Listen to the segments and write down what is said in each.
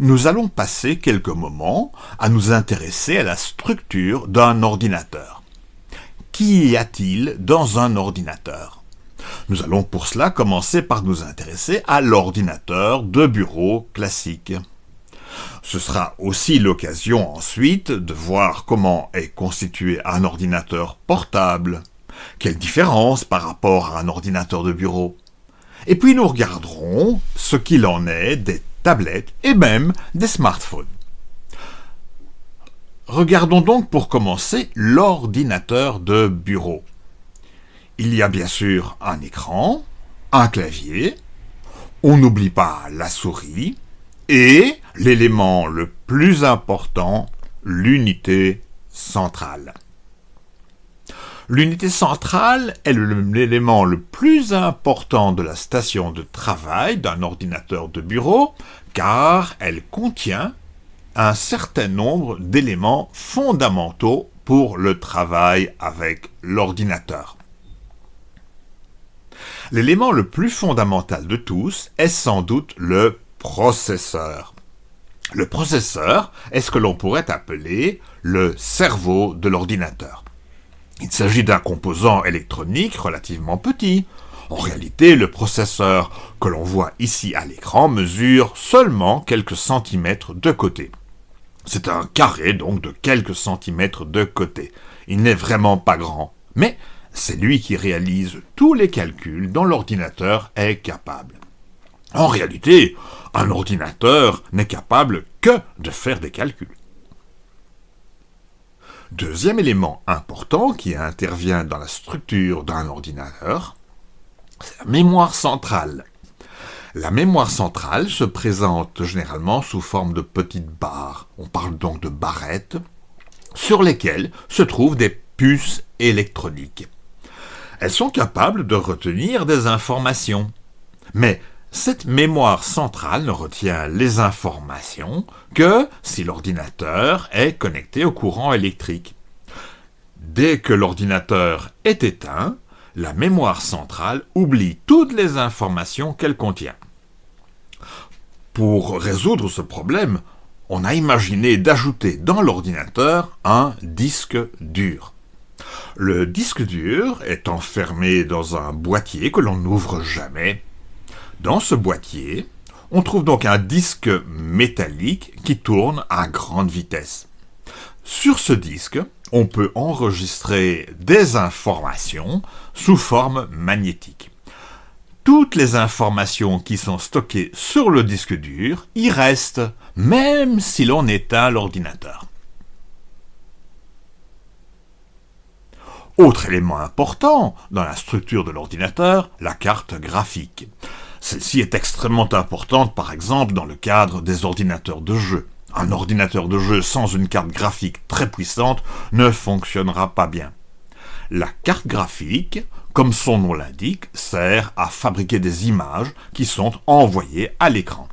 nous allons passer quelques moments à nous intéresser à la structure d'un ordinateur. Qu'y a-t-il dans un ordinateur? Nous allons pour cela commencer par nous intéresser à l'ordinateur de bureau classique. Ce sera aussi l'occasion ensuite de voir comment est constitué un ordinateur portable, quelle différence par rapport à un ordinateur de bureau? Et puis nous regarderons ce qu'il en est des tablettes et même des smartphones. Regardons donc pour commencer l'ordinateur de bureau. Il y a bien sûr un écran, un clavier, on n'oublie pas la souris, et l'élément le plus important, l'unité centrale. L'unité centrale est l'élément le plus important de la station de travail d'un ordinateur de bureau, car elle contient un certain nombre d'éléments fondamentaux pour le travail avec l'ordinateur. L'élément le plus fondamental de tous est sans doute le processeur. Le processeur est ce que l'on pourrait appeler le cerveau de l'ordinateur. Il s'agit d'un composant électronique relativement petit. En réalité, le processeur que l'on voit ici à l'écran mesure seulement quelques centimètres de côté. C'est un carré donc de quelques centimètres de côté. Il n'est vraiment pas grand, mais c'est lui qui réalise tous les calculs dont l'ordinateur est capable. En réalité, un ordinateur n'est capable que de faire des calculs. Deuxième élément important qui intervient dans la structure d'un ordinateur, c'est la mémoire centrale. La mémoire centrale se présente généralement sous forme de petites barres, on parle donc de barrettes, sur lesquelles se trouvent des puces électroniques. Elles sont capables de retenir des informations, mais cette mémoire centrale ne retient les informations que si l'ordinateur est connecté au courant électrique. Dès que l'ordinateur est éteint, la mémoire centrale oublie toutes les informations qu'elle contient. Pour résoudre ce problème, on a imaginé d'ajouter dans l'ordinateur un disque dur. Le disque dur est enfermé dans un boîtier que l'on n'ouvre jamais dans ce boîtier, on trouve donc un disque métallique qui tourne à grande vitesse. Sur ce disque, on peut enregistrer des informations sous forme magnétique. Toutes les informations qui sont stockées sur le disque dur y restent, même si l'on éteint l'ordinateur. Autre élément important dans la structure de l'ordinateur, la carte graphique. Celle-ci est extrêmement importante, par exemple, dans le cadre des ordinateurs de jeu. Un ordinateur de jeu sans une carte graphique très puissante ne fonctionnera pas bien. La carte graphique, comme son nom l'indique, sert à fabriquer des images qui sont envoyées à l'écran.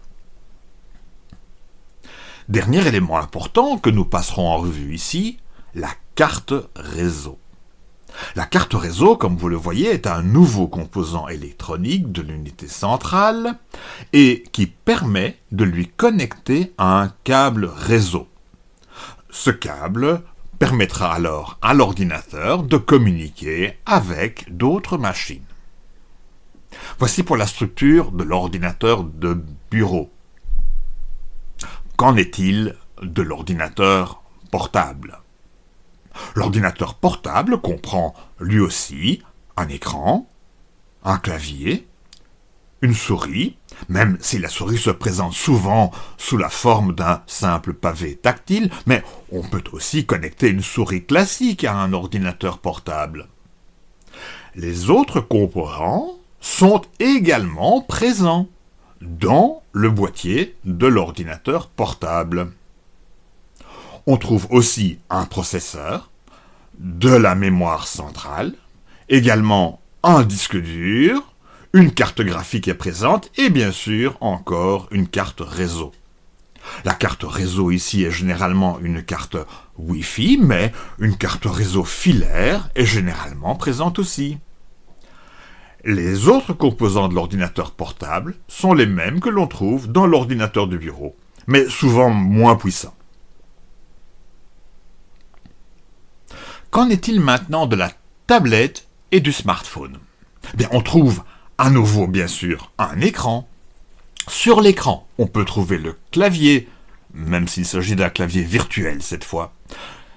Dernier élément important que nous passerons en revue ici, la carte réseau. La carte réseau, comme vous le voyez, est un nouveau composant électronique de l'unité centrale et qui permet de lui connecter un câble réseau. Ce câble permettra alors à l'ordinateur de communiquer avec d'autres machines. Voici pour la structure de l'ordinateur de bureau. Qu'en est-il de l'ordinateur portable? L'ordinateur portable comprend lui aussi un écran, un clavier, une souris, même si la souris se présente souvent sous la forme d'un simple pavé tactile, mais on peut aussi connecter une souris classique à un ordinateur portable. Les autres composants sont également présents dans le boîtier de l'ordinateur portable. On trouve aussi un processeur, de la mémoire centrale, également un disque dur, une carte graphique est présente et bien sûr encore une carte réseau. La carte réseau ici est généralement une carte Wi-Fi, mais une carte réseau filaire est généralement présente aussi. Les autres composants de l'ordinateur portable sont les mêmes que l'on trouve dans l'ordinateur de bureau. mais souvent moins puissants. Qu'en est-il maintenant de la tablette et du smartphone? Bien, on trouve à nouveau, bien sûr, un écran. Sur l'écran, on peut trouver le clavier, même s'il s'agit d'un clavier virtuel cette fois.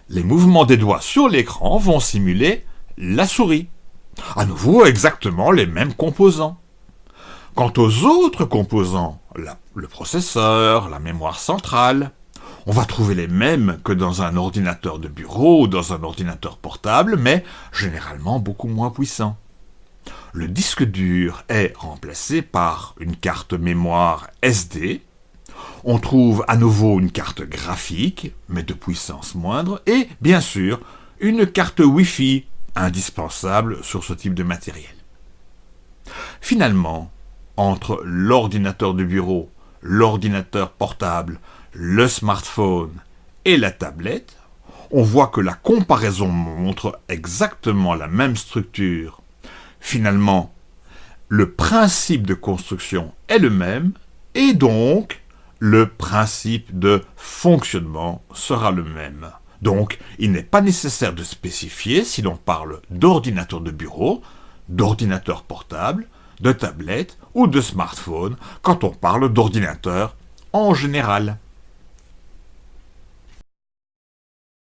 Les mouvements des doigts sur l'écran vont simuler la souris. À nouveau, exactement les mêmes composants. Quant aux autres composants, le processeur, la mémoire centrale, on va trouver les mêmes que dans un ordinateur de bureau ou dans un ordinateur portable, mais généralement beaucoup moins puissants. Le disque dur est remplacé par une carte mémoire SD. On trouve à nouveau une carte graphique, mais de puissance moindre, et bien sûr une carte Wi-Fi, indispensable sur ce type de matériel. Finalement, entre l'ordinateur de bureau, l'ordinateur portable, le smartphone et la tablette, on voit que la comparaison montre exactement la même structure. Finalement, le principe de construction est le même, et donc le principe de fonctionnement sera le même. Donc, il n'est pas nécessaire de spécifier si l'on parle d'ordinateur de bureau, d'ordinateur portable, de tablette ou de smartphone quand on parle d'ordinateur en général.